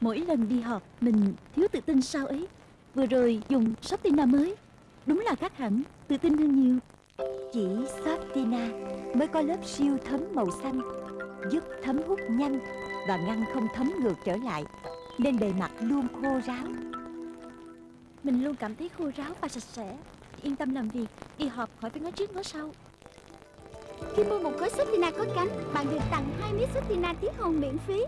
Mỗi lần đi họp, Mình thiếu tự tin sao ấy. Vừa rồi dùng Softina mới. Đúng là khác hẳn, Tự tin hơn nhiều. Chỉ Softina mới có lớp siêu thấm màu xanh, Giúp thấm hút nhanh Và ngăn không thấm ngược trở lại, Nên bề mặt luôn khô ráo. Mình luôn cảm thấy khô ráo và sạch sẽ. Yên tâm làm việc, Đi họp khỏi phải ngó trước ngó sau. Khi mua một gói Sotina có cánh, Bạn được tặng hai miếng Sotina tiết hồng miễn phí.